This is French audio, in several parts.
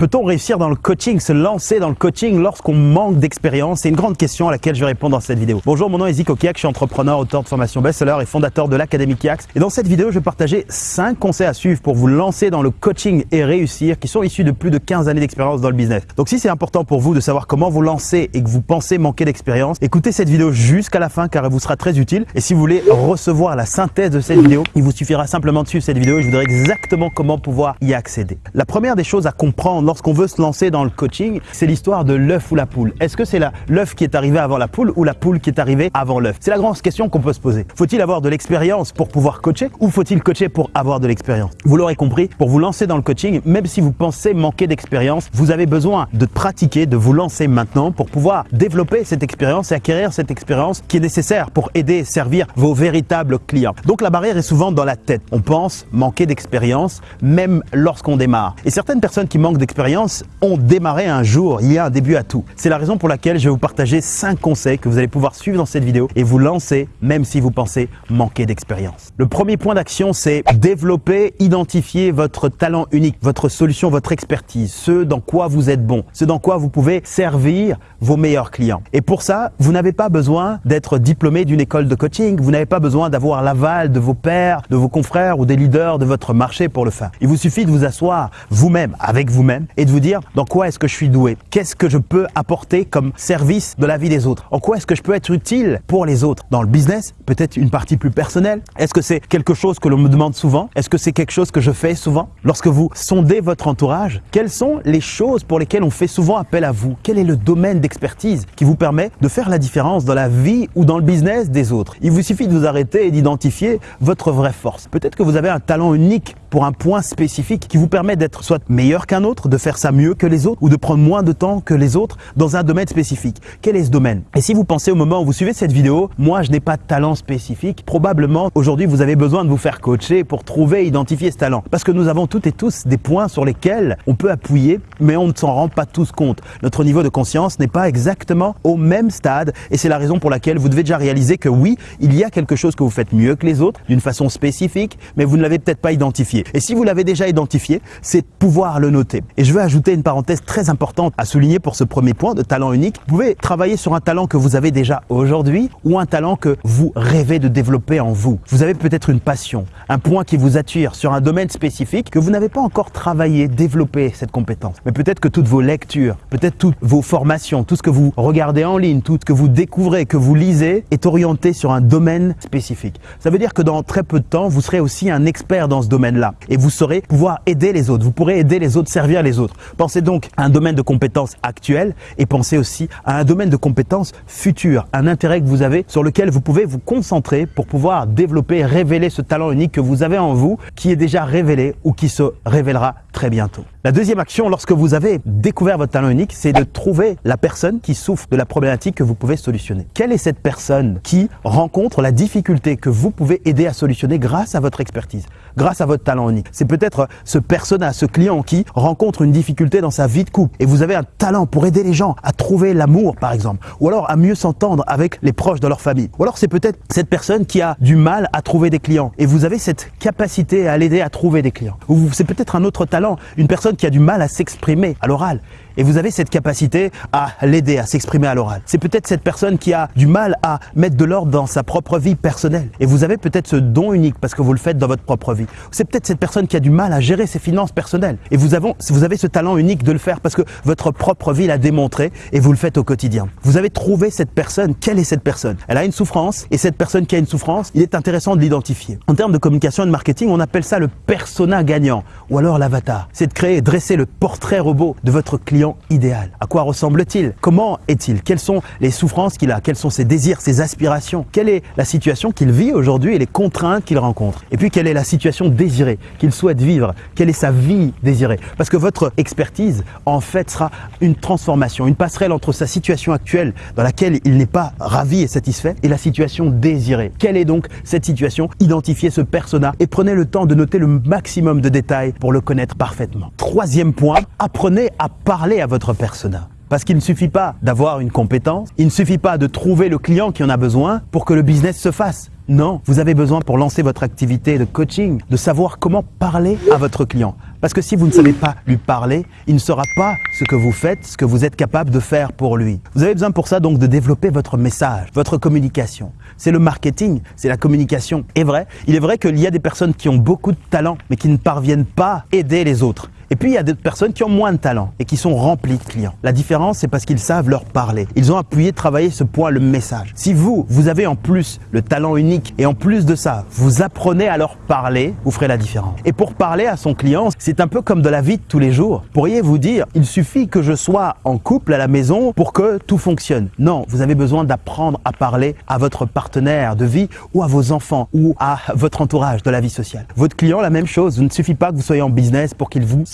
Peut-on réussir dans le coaching, se lancer dans le coaching lorsqu'on manque d'expérience? C'est une grande question à laquelle je vais répondre dans cette vidéo. Bonjour, mon nom est Zico Kiak, je suis entrepreneur, auteur de formation best-seller et fondateur de l'Académie Kiax. Et dans cette vidéo, je vais partager 5 conseils à suivre pour vous lancer dans le coaching et réussir qui sont issus de plus de 15 années d'expérience dans le business. Donc si c'est important pour vous de savoir comment vous lancer et que vous pensez manquer d'expérience, écoutez cette vidéo jusqu'à la fin car elle vous sera très utile. Et si vous voulez recevoir la synthèse de cette vidéo, il vous suffira simplement de suivre cette vidéo et je vous exactement comment pouvoir y accéder. La première des choses à comprendre lorsqu'on veut se lancer dans le coaching, c'est l'histoire de l'œuf ou la poule. Est-ce que c'est l'œuf qui est arrivé avant la poule ou la poule qui est arrivée avant l'œuf? C'est la grande question qu'on peut se poser. Faut-il avoir de l'expérience pour pouvoir coacher ou faut-il coacher pour avoir de l'expérience? Vous l'aurez compris, pour vous lancer dans le coaching, même si vous pensez manquer d'expérience, vous avez besoin de pratiquer, de vous lancer maintenant pour pouvoir développer cette expérience et acquérir cette expérience qui est nécessaire pour aider et servir vos véritables clients. Donc la barrière est souvent dans la tête. On pense manquer d'expérience même lorsqu'on démarre. Et certaines personnes qui manquent d'expérience ont démarré un jour, il y a un début à tout. C'est la raison pour laquelle je vais vous partager 5 conseils que vous allez pouvoir suivre dans cette vidéo et vous lancer même si vous pensez manquer d'expérience. Le premier point d'action, c'est développer, identifier votre talent unique, votre solution, votre expertise, ce dans quoi vous êtes bon, ce dans quoi vous pouvez servir vos meilleurs clients. Et pour ça, vous n'avez pas besoin d'être diplômé d'une école de coaching, vous n'avez pas besoin d'avoir l'aval de vos pairs, de vos confrères ou des leaders de votre marché pour le faire. Il vous suffit de vous asseoir vous-même, avec vous-même et de vous dire dans quoi est-ce que je suis doué, qu'est-ce que je peux apporter comme service de la vie des autres, en quoi est-ce que je peux être utile pour les autres? Dans le business, peut-être une partie plus personnelle. Est-ce que c'est quelque chose que l'on me demande souvent? Est-ce que c'est quelque chose que je fais souvent? Lorsque vous sondez votre entourage, quelles sont les choses pour lesquelles on fait souvent appel à vous? Quel est le domaine d'expertise qui vous permet de faire la différence dans la vie ou dans le business des autres? Il vous suffit de vous arrêter et d'identifier votre vraie force. Peut-être que vous avez un talent unique pour un point spécifique qui vous permet d'être soit meilleur qu'un autre, de faire ça mieux que les autres ou de prendre moins de temps que les autres dans un domaine spécifique. Quel est ce domaine? Et si vous pensez au moment où vous suivez cette vidéo, moi je n'ai pas de talent spécifique, probablement aujourd'hui vous avez besoin de vous faire coacher pour trouver identifier ce talent. Parce que nous avons toutes et tous des points sur lesquels on peut appuyer, mais on ne s'en rend pas tous compte. Notre niveau de conscience n'est pas exactement au même stade et c'est la raison pour laquelle vous devez déjà réaliser que oui, il y a quelque chose que vous faites mieux que les autres d'une façon spécifique, mais vous ne l'avez peut-être pas identifié. Et si vous l'avez déjà identifié, c'est pouvoir le noter. Et je veux ajouter une parenthèse très importante à souligner pour ce premier point de talent unique. Vous pouvez travailler sur un talent que vous avez déjà aujourd'hui ou un talent que vous rêvez de développer en vous. Vous avez peut-être une passion, un point qui vous attire sur un domaine spécifique que vous n'avez pas encore travaillé, développé cette compétence. Mais peut-être que toutes vos lectures, peut-être toutes vos formations, tout ce que vous regardez en ligne, tout ce que vous découvrez, que vous lisez est orienté sur un domaine spécifique. Ça veut dire que dans très peu de temps, vous serez aussi un expert dans ce domaine-là et vous saurez pouvoir aider les autres. Vous pourrez aider les autres, servir les autres. Pensez donc à un domaine de compétences actuel et pensez aussi à un domaine de compétences futur, un intérêt que vous avez sur lequel vous pouvez vous concentrer pour pouvoir développer, révéler ce talent unique que vous avez en vous, qui est déjà révélé ou qui se révélera très bientôt. La deuxième action, lorsque vous avez découvert votre talent unique, c'est de trouver la personne qui souffre de la problématique que vous pouvez solutionner. Quelle est cette personne qui rencontre la difficulté que vous pouvez aider à solutionner grâce à votre expertise, grâce à votre talent C'est peut-être ce persona, ce client qui rencontre une difficulté dans sa vie de couple et vous avez un talent pour aider les gens à trouver l'amour, par exemple, ou alors à mieux s'entendre avec les proches de leur famille. Ou alors c'est peut-être cette personne qui a du mal à trouver des clients et vous avez cette capacité à l'aider à trouver des clients. Ou c'est peut-être un autre talent une personne qui a du mal à s'exprimer à l'oral. Et vous avez cette capacité à l'aider à s'exprimer à l'oral. C'est peut-être cette personne qui a du mal à mettre de l'ordre dans sa propre vie personnelle. Et vous avez peut-être ce don unique parce que vous le faites dans votre propre vie. C'est peut-être cette personne qui a du mal à gérer ses finances personnelles. Et vous avez, vous avez ce talent unique de le faire parce que votre propre vie l'a démontré et vous le faites au quotidien. Vous avez trouvé cette personne. Quelle est cette personne? Elle a une souffrance et cette personne qui a une souffrance, il est intéressant de l'identifier. En termes de communication et de marketing, on appelle ça le persona gagnant ou alors l'avatar c'est de créer, dresser le portrait robot de votre client idéal. À quoi ressemble-t-il? Comment est-il? Quelles sont les souffrances qu'il a? Quels sont ses désirs, ses aspirations? Quelle est la situation qu'il vit aujourd'hui et les contraintes qu'il rencontre? Et puis quelle est la situation désirée qu'il souhaite vivre? Quelle est sa vie désirée? Parce que votre expertise, en fait, sera une transformation, une passerelle entre sa situation actuelle dans laquelle il n'est pas ravi et satisfait et la situation désirée. Quelle est donc cette situation? Identifiez ce persona et prenez le temps de noter le maximum de détails pour le connaître parfaitement. Troisième point, apprenez à à votre persona. Parce qu'il ne suffit pas d'avoir une compétence, il ne suffit pas de trouver le client qui en a besoin pour que le business se fasse. Non, vous avez besoin pour lancer votre activité de coaching de savoir comment parler à votre client. Parce que si vous ne savez pas lui parler, il ne saura pas ce que vous faites, ce que vous êtes capable de faire pour lui. Vous avez besoin pour ça donc de développer votre message, votre communication. C'est le marketing, c'est la communication. Et vrai, il est vrai qu'il y a des personnes qui ont beaucoup de talent, mais qui ne parviennent pas à aider les autres. Et puis il y a d'autres personnes qui ont moins de talent et qui sont remplies de clients. La différence, c'est parce qu'ils savent leur parler. Ils ont appuyé, travaillé ce point, le message. Si vous, vous avez en plus le talent unique et en plus de ça, vous apprenez à leur parler, vous ferez la différence. Et pour parler à son client, un peu comme de la vie de tous les jours. Pourriez-vous dire, il suffit que je sois en couple à la maison pour que tout fonctionne? Non, vous avez besoin d'apprendre à parler à votre partenaire de vie ou à vos enfants ou à votre entourage de la vie sociale. Votre client, la même chose. Il ne suffit pas que vous soyez en business pour qu'il vous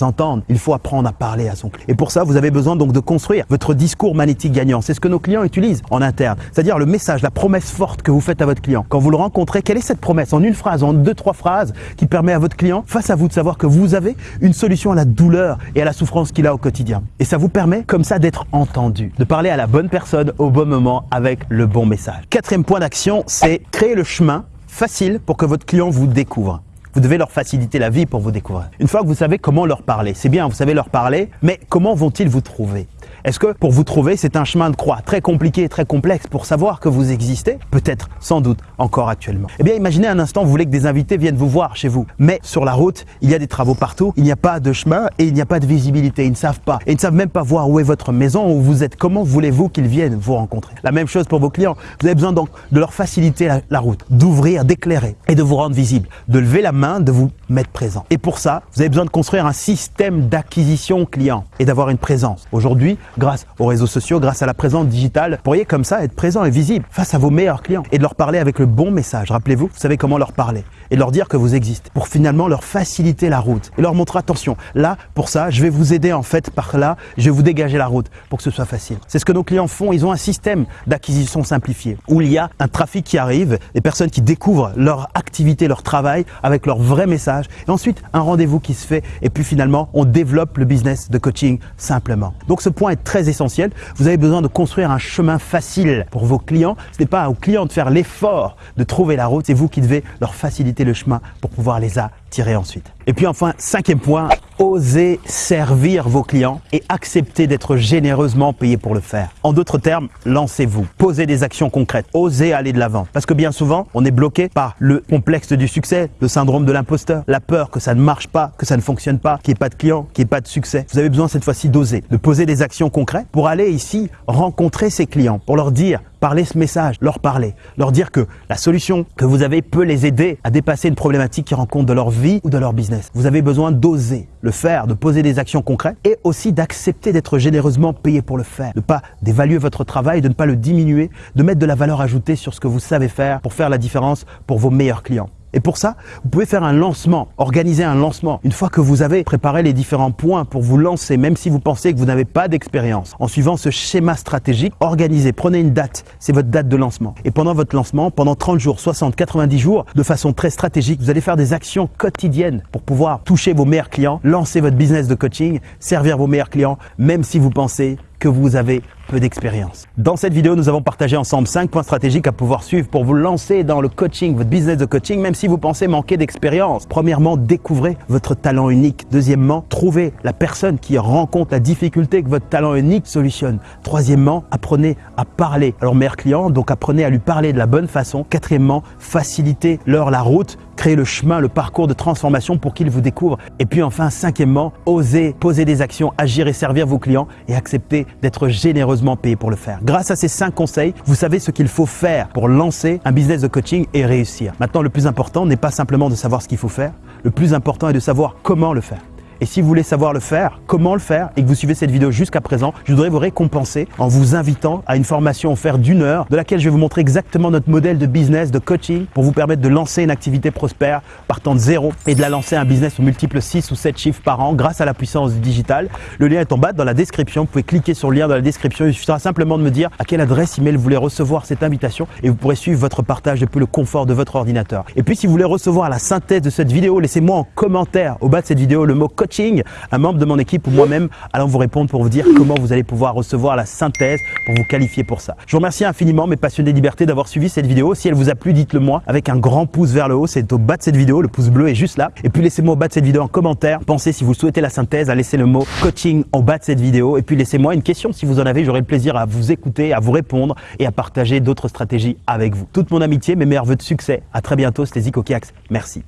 il faut apprendre à parler à son client. Et pour ça, vous avez besoin donc de construire votre discours magnétique gagnant. C'est ce que nos clients utilisent en interne. C'est-à-dire le message, la promesse forte que vous faites à votre client. Quand vous le rencontrez, quelle est cette promesse? En une phrase, en deux, trois phrases qui permet à votre client, face à vous, de savoir que vous avez une solution à la douleur et à la souffrance qu'il a au quotidien. Et ça vous permet comme ça d'être entendu, de parler à la bonne personne au bon moment avec le bon message. Quatrième point d'action, c'est créer le chemin facile pour que votre client vous découvre. Vous devez leur faciliter la vie pour vous découvrir. Une fois que vous savez comment leur parler, c'est bien, vous savez leur parler, mais comment vont-ils vous trouver? Est-ce que pour vous trouver, c'est un chemin de croix très compliqué et très complexe pour savoir que vous existez? Peut-être, sans doute, encore actuellement. Eh bien, imaginez un instant, vous voulez que des invités viennent vous voir chez vous. Mais sur la route, il y a des travaux partout, il n'y a pas de chemin et il n'y a pas de visibilité. Ils ne savent pas. Et ils ne savent même pas voir où est votre maison, où vous êtes. Comment voulez-vous qu'ils viennent vous rencontrer? La même chose pour vos clients. Vous avez besoin donc de leur faciliter la, la route, d'ouvrir, d'éclairer et de vous rendre visible, de lever la main, de vous mettre présent. Et pour ça, vous avez besoin de construire un système d'acquisition client et d'avoir une présence. Aujourd'hui, grâce aux réseaux sociaux, grâce à la présence digitale, pourriez comme ça être présent et visible face à vos meilleurs clients et de leur parler avec le bon message. Rappelez-vous, vous savez comment leur parler et leur dire que vous existez pour finalement leur faciliter la route et leur montrer attention. Là, pour ça, je vais vous aider en fait par là, je vais vous dégager la route pour que ce soit facile. C'est ce que nos clients font. Ils ont un système d'acquisition simplifié où il y a un trafic qui arrive, des personnes qui découvrent leur activité, leur travail avec leur vrai message et ensuite un rendez-vous qui se fait et puis finalement on développe le business de coaching simplement. Donc ce point est très essentiel. Vous avez besoin de construire un chemin facile pour vos clients. Ce n'est pas aux clients de faire l'effort de trouver la route, c'est vous qui devez leur faciliter le chemin pour pouvoir les attirer ensuite. Et puis enfin, cinquième point, osez servir vos clients et acceptez d'être généreusement payé pour le faire. En d'autres termes, lancez-vous, posez des actions concrètes, osez aller de l'avant. Parce que bien souvent, on est bloqué par le complexe du succès, le syndrome de l'imposteur, la peur que ça ne marche pas, que ça ne fonctionne pas, qu'il n'y ait pas de clients, qu'il n'y ait pas de succès. Vous avez besoin cette fois-ci d'oser, de poser des actions concrètes pour aller ici rencontrer ces clients, pour leur dire parler ce message, leur parler, leur dire que la solution que vous avez peut les aider à dépasser une problématique qu'ils rencontrent de leur vie ou de leur business. Vous avez besoin d'oser le faire, de poser des actions concrètes et aussi d'accepter d'être généreusement payé pour le faire, de ne pas d'évaluer votre travail, de ne pas le diminuer, de mettre de la valeur ajoutée sur ce que vous savez faire pour faire la différence pour vos meilleurs clients. Et pour ça, vous pouvez faire un lancement, organiser un lancement. Une fois que vous avez préparé les différents points pour vous lancer, même si vous pensez que vous n'avez pas d'expérience, en suivant ce schéma stratégique, organisez, prenez une date, c'est votre date de lancement. Et pendant votre lancement, pendant 30 jours, 60, 90 jours, de façon très stratégique, vous allez faire des actions quotidiennes pour pouvoir toucher vos meilleurs clients, lancer votre business de coaching, servir vos meilleurs clients, même si vous pensez que vous avez peu d'expérience. Dans cette vidéo, nous avons partagé ensemble 5 points stratégiques à pouvoir suivre pour vous lancer dans le coaching, votre business de coaching, même si vous pensez manquer d'expérience. Premièrement, découvrez votre talent unique. Deuxièmement, trouvez la personne qui rencontre la difficulté que votre talent unique solutionne. Troisièmement, apprenez à parler à leur meilleur client, donc apprenez à lui parler de la bonne façon. Quatrièmement, facilitez leur la route créer le chemin, le parcours de transformation pour qu'ils vous découvrent. Et puis enfin, cinquièmement, osez poser des actions, agir et servir vos clients et accepter d'être généreusement payé pour le faire. Grâce à ces cinq conseils, vous savez ce qu'il faut faire pour lancer un business de coaching et réussir. Maintenant, le plus important n'est pas simplement de savoir ce qu'il faut faire, le plus important est de savoir comment le faire. Et si vous voulez savoir le faire, comment le faire, et que vous suivez cette vidéo jusqu'à présent, je voudrais vous récompenser en vous invitant à une formation offerte d'une heure de laquelle je vais vous montrer exactement notre modèle de business, de coaching pour vous permettre de lancer une activité prospère partant de zéro et de la lancer un business aux multiples 6 ou 7 chiffres par an grâce à la puissance du digital. Le lien est en bas dans la description. Vous pouvez cliquer sur le lien dans la description. Il suffira simplement de me dire à quelle adresse email vous voulez recevoir cette invitation et vous pourrez suivre votre partage depuis le confort de votre ordinateur. Et puis si vous voulez recevoir la synthèse de cette vidéo, laissez-moi en commentaire au bas de cette vidéo le mot coaching coaching, un membre de mon équipe ou moi-même allons vous répondre pour vous dire comment vous allez pouvoir recevoir la synthèse pour vous qualifier pour ça. Je vous remercie infiniment mes passionnés de liberté d'avoir suivi cette vidéo. Si elle vous a plu, dites-le moi avec un grand pouce vers le haut, c'est au bas de cette vidéo, le pouce bleu est juste là. Et puis laissez-moi au bas de cette vidéo en commentaire. Pensez si vous souhaitez la synthèse à laisser le mot coaching en bas de cette vidéo et puis laissez-moi une question si vous en avez, j'aurai le plaisir à vous écouter, à vous répondre et à partager d'autres stratégies avec vous. Toute mon amitié, mes meilleurs voeux de succès. À très bientôt, c'était Zico Kiax. Merci.